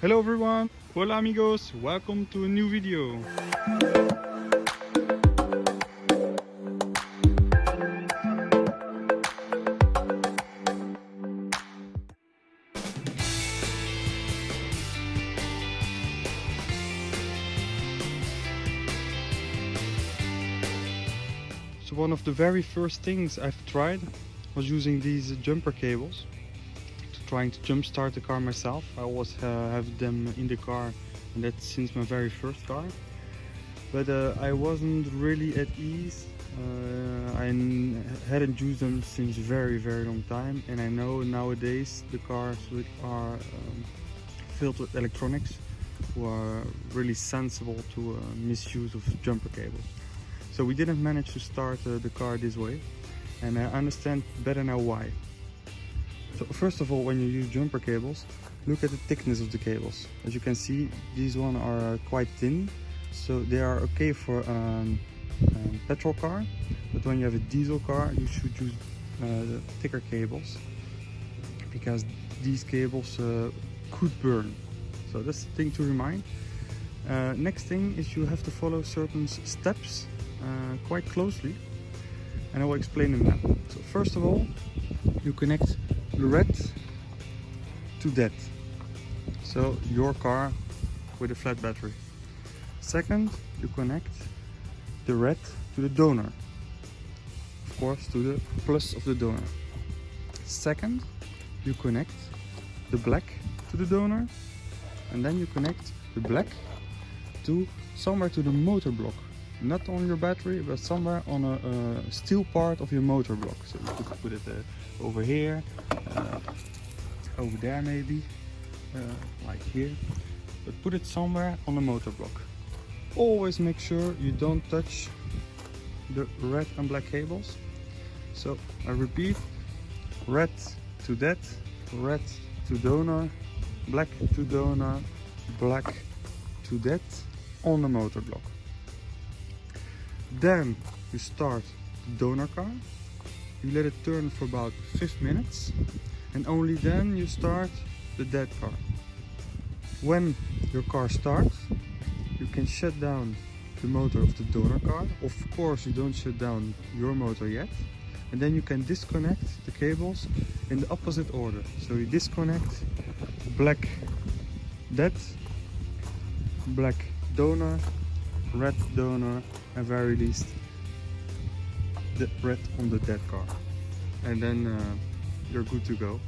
Hello everyone, hola amigos, welcome to a new video. So one of the very first things I've tried was using these jumper cables trying to jump start the car myself. I always uh, have them in the car and that's since my very first car. But uh, I wasn't really at ease. Uh, I hadn't used them since very very long time and I know nowadays the cars are um, filled with electronics who are really sensible to uh, misuse of jumper cables. So we didn't manage to start uh, the car this way and I understand better now why. So first of all, when you use jumper cables, look at the thickness of the cables. As you can see, these one are uh, quite thin, so they are okay for um, um, petrol car. But when you have a diesel car, you should use uh, thicker cables because these cables uh, could burn. So that's the thing to remind. Uh, next thing is you have to follow certain steps uh, quite closely and I will explain them now. So first of all, you connect red to that. So your car with a flat battery. Second, you connect the red to the donor. Of course, to the plus of the donor. Second, you connect the black to the donor and then you connect the black to somewhere to the motor block not on your battery but somewhere on a, uh steel part of your motor block. So you could put it uh, over here uh, over there maybe uh, like here. But put it somewhere on the motor block. Always make sure you don't touch the red and black cables. So I repeat red to that red to donor black to donor black to that on the motor block then you start the donor car. You let it turn for about 5 minutes and only then you start the dead car. When your car starts, you can shut down the motor of the donor car. Of course you don't shut down your motor yet. And then you can disconnect the cables in the opposite order. So you disconnect black dead, black donor, red donor at very least the breath on the dead car and then uh, you're good to go.